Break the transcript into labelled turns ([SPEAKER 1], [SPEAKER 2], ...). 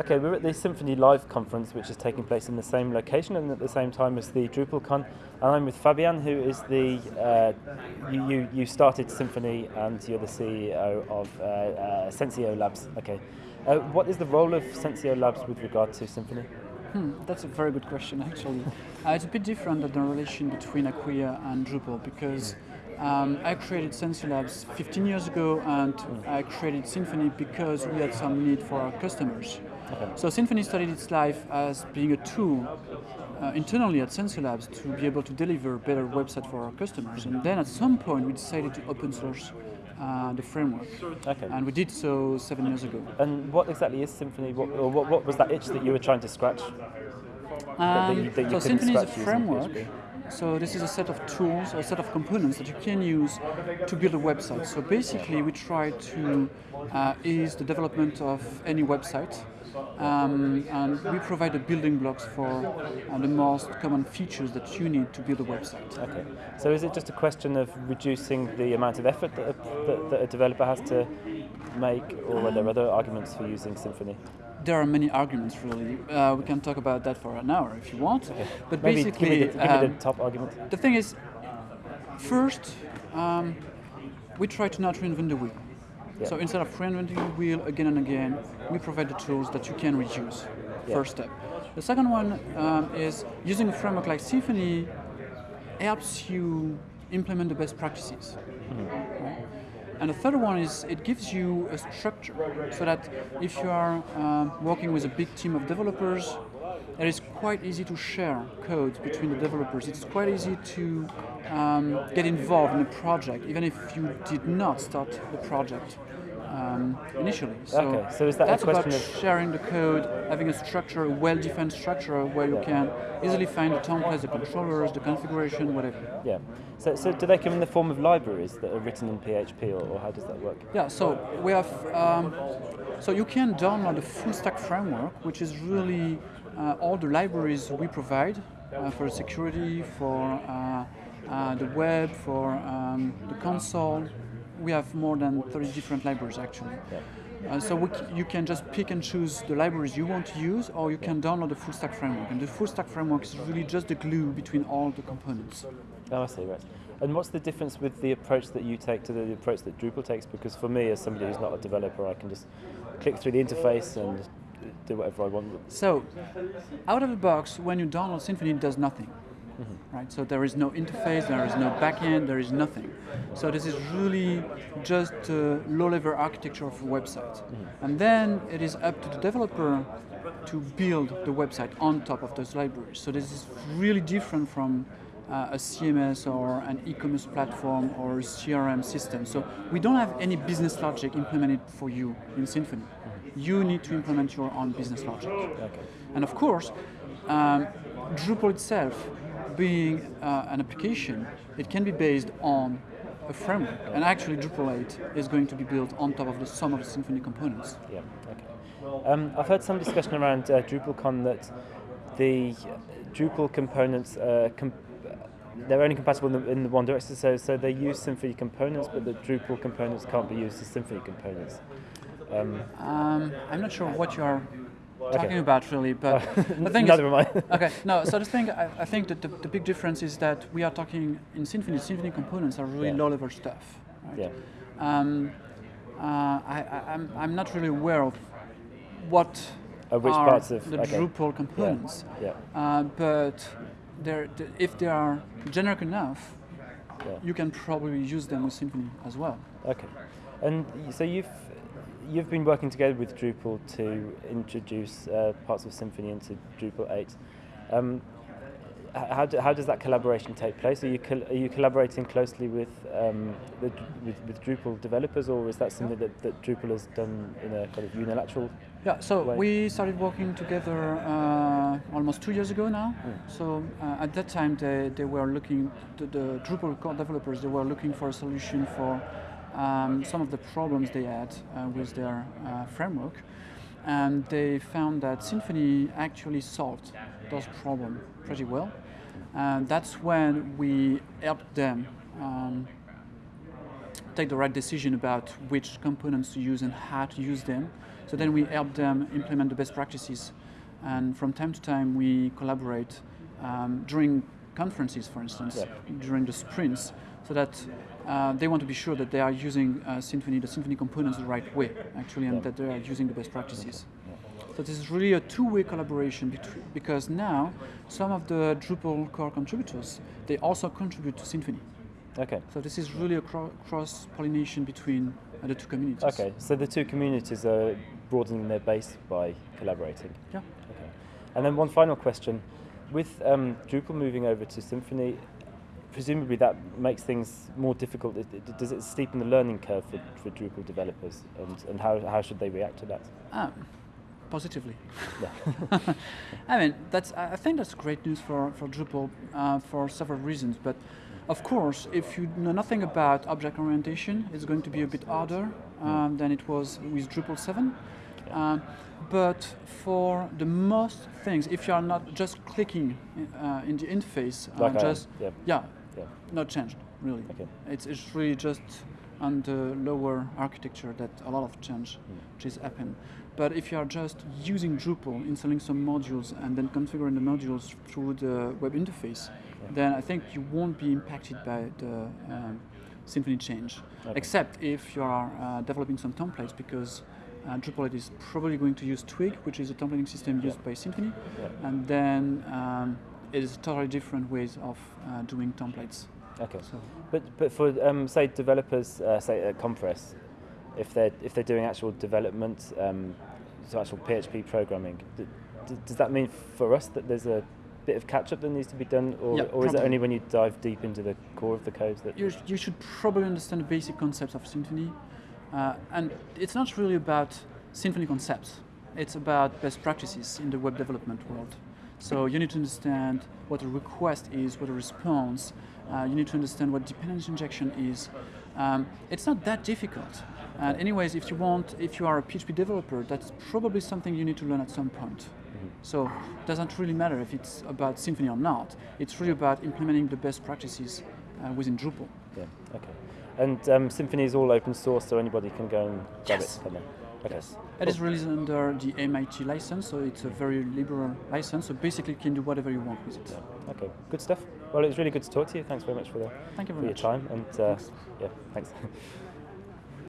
[SPEAKER 1] Okay, we're at the Symfony Live conference, which is taking place in the same location and at the same time as the DrupalCon. And I'm with Fabien, who is the uh, you, you, started Symfony and you're the CEO of uh, uh, Sensio Labs. Okay, uh, what is the role of Sensio Labs with regard to Symfony?
[SPEAKER 2] Hmm, that's a very good question, actually. uh, it's a bit different than the relation between Acquia and Drupal because. Um, I created Sensio Labs 15 years ago and I created Symfony because we had some need for our customers. Okay. So Symfony started its life as being a tool uh, internally at Sensio Labs to be able to deliver better website for our customers. And then at some point we decided to open source uh, the framework.
[SPEAKER 1] Okay.
[SPEAKER 2] And we did so seven years ago.
[SPEAKER 1] And what exactly is Symfony? What, or what, what was that itch that you were trying to scratch?
[SPEAKER 2] Um, that you, that you so Symfony is a framework so this is a set of tools, a set of components that you can use to build a website. So basically we try to uh, ease the development of any website um, and we provide the building blocks for uh, the most common features that you need to build a website.
[SPEAKER 1] Okay. So is it just a question of reducing the amount of effort that a, that, that a developer has to make, or are there other arguments for using Symfony?
[SPEAKER 2] There are many arguments really. Uh, we can talk about that for an hour if you want. Okay. But
[SPEAKER 1] Maybe
[SPEAKER 2] basically,
[SPEAKER 1] give me, the, give me the um, top argument.
[SPEAKER 2] The thing is, first, um, we try to not reinvent the wheel. Yeah. So instead of reinventing the wheel again and again, we provide the tools that you can reuse. Yeah. First step. The second one um, is using a framework like Symfony helps you implement the best practices. Mm -hmm. And the third one is it gives you a structure so that if you are uh, working with a big team of developers, it is quite easy to share code between the developers. It's quite easy to um, get involved in a project, even if you did not start the project um, initially. So,
[SPEAKER 1] okay. so is that
[SPEAKER 2] that's
[SPEAKER 1] about
[SPEAKER 2] sharing the code, having a structure, a well-defined structure where you yeah. can easily find the templates, the controllers, the configuration, whatever.
[SPEAKER 1] Yeah. So, so do they come in the form of libraries that are written in PHP, or, or how does that work?
[SPEAKER 2] Yeah. So we have. Um, so you can download the full stack framework, which is really uh, all the libraries we provide uh, for security, for uh, uh the web, for um, the console, we have more than 30 different libraries actually. Yeah. Uh, so you can just pick and choose the libraries you want to use, or you can download the full stack framework. And the full stack framework is really just the glue between all the components.
[SPEAKER 1] Oh, I see, right. And what's the difference with the approach that you take to the approach that Drupal takes? Because for me, as somebody who's not a developer, I can just click through the interface and do whatever I want.
[SPEAKER 2] So, out of the box, when you download Symfony, it does nothing. Mm -hmm. right? So there is no interface, there is no backend, there is nothing. So this is really just a low-level architecture of a website. Mm -hmm. And then it is up to the developer to build the website on top of those libraries. So this is really different from uh, a CMS or an e-commerce platform or a CRM system. So we don't have any business logic implemented for you in Symfony. Mm -hmm. You need to implement your own business logic. Okay. And of course, um, Drupal itself being uh, an application, it can be based on a framework. And actually Drupal 8 is going to be built on top of the sum of the Symfony components.
[SPEAKER 1] Yeah, okay. Um, I've heard some discussion around uh, DrupalCon that the Drupal components uh, com they're only compatible in the, in the, one direction, so, so they use Symfony components, but the Drupal components can't be used as Symfony components.
[SPEAKER 2] Um, um, I'm not sure what you are talking about really, but the thing is,
[SPEAKER 1] am
[SPEAKER 2] I. okay, no. So the thing I, I think that the, the, big difference is that we are talking in Symfony. Symfony components are really yeah. low-level stuff. Right?
[SPEAKER 1] Yeah.
[SPEAKER 2] Um, uh, I, I, I'm I'm not really aware of what
[SPEAKER 1] of which
[SPEAKER 2] are
[SPEAKER 1] parts of
[SPEAKER 2] the
[SPEAKER 1] okay.
[SPEAKER 2] Drupal components.
[SPEAKER 1] Yeah. yeah.
[SPEAKER 2] Uh, but they're, if they are generic enough, yeah. you can probably use them with Symfony as well.
[SPEAKER 1] Okay. And so you've you've been working together with Drupal to introduce uh, parts of Symfony into Drupal 8. Um, how, do, how does that collaboration take place? Are you, are you collaborating closely with, um, the, with, with, Drupal developers, or is that something that, that Drupal has done in a kind of unilateral
[SPEAKER 2] Yeah, so
[SPEAKER 1] way?
[SPEAKER 2] we started working together uh, almost two years ago now. Mm. So uh, at that time, they, they were looking, the, the Drupal core developers, they were looking for a solution for um, some of the problems they had uh, with their uh, framework. And they found that Symfony actually solved those problems pretty well. And that's when we helped them um, take the right decision about which components to use and how to use them. So then we help them implement the best practices, and from time to time we collaborate um, during conferences, for instance,
[SPEAKER 1] Yeah.
[SPEAKER 2] during the sprints, so that uh, they want to be sure that they are using uh, Symfony, the Symfony components, the right way, actually, and
[SPEAKER 1] Yeah.
[SPEAKER 2] that they are using the best practices. So this is really a two-way collaboration between, because now some of the Drupal core contributors they also contribute to Symfony.
[SPEAKER 1] Okay.
[SPEAKER 2] So this is really a cro- cross-pollination between uh, the two communities.
[SPEAKER 1] Okay. So the two communities are broadening their base by collaborating.
[SPEAKER 2] Yeah.
[SPEAKER 1] Okay. And then one final question. With um, Drupal moving over to Symfony, presumably that makes things more difficult. Does it steepen the learning curve for, for Drupal developers? And, and how, how should they react to that?
[SPEAKER 2] Ah, positively.
[SPEAKER 1] Yeah.
[SPEAKER 2] I mean, that's. I I think that's great news for for Drupal uh, for several reasons. But of course, if you know nothing about object orientation, it's going to be a bit harder um, than it was with Drupal 7. Um, but for the most things, if you are not just clicking uh, in the interface, uh,
[SPEAKER 1] Like
[SPEAKER 2] just
[SPEAKER 1] yeah.
[SPEAKER 2] yeah,
[SPEAKER 1] Yeah.
[SPEAKER 2] not changed really.
[SPEAKER 1] Okay.
[SPEAKER 2] It's, it's really just on the lower architecture that a lot of change which is happen. But if you are just using Drupal, installing some modules, and then configuring the modules through the web interface, then I think you won't be impacted by the um, Symfony change,
[SPEAKER 1] Okay.
[SPEAKER 2] except if you are uh, developing some templates because uh, Drupal is probably going to use Twig, which is a templating system used by Symfony,
[SPEAKER 1] Yeah.
[SPEAKER 2] and then um, it is totally different ways of uh, doing templates.
[SPEAKER 1] Okay.
[SPEAKER 2] So
[SPEAKER 1] But but for um, say developers, uh, say at Compress, if they're if they're doing actual development, um, so actual PHP programming, does that mean for us that there's a bit of catch up that needs to be done, or,
[SPEAKER 2] Yeah,
[SPEAKER 1] or is it only when you dive deep into the core of the code that?
[SPEAKER 2] you, you should probably understand the basic concepts of Symfony. Uh, and it's not really about Symfony concepts, it's about best practices in the web development world. So you need to understand what a request is, what a response, uh, you need to understand what dependency injection is. Um, it's not that difficult. And anyways, if you want, if you are a PHP developer, that's probably something you need to learn at some point. So it doesn't really matter if it's about Symfony or not. It's really about implementing the best practices uh, within Drupal.
[SPEAKER 1] Yeah. Okay. And um, Symfony is all open source, so anybody can go and grab
[SPEAKER 2] Yes.
[SPEAKER 1] it. Can they? Okay.
[SPEAKER 2] It is released under the MIT license, so it's a very liberal license. So basically, you can do whatever you want with it.
[SPEAKER 1] Okay. Good stuff. Well, it was really good to talk to you. Thanks very much for the
[SPEAKER 2] Thank you
[SPEAKER 1] for
[SPEAKER 2] very
[SPEAKER 1] your time, and uh, yeah, thanks.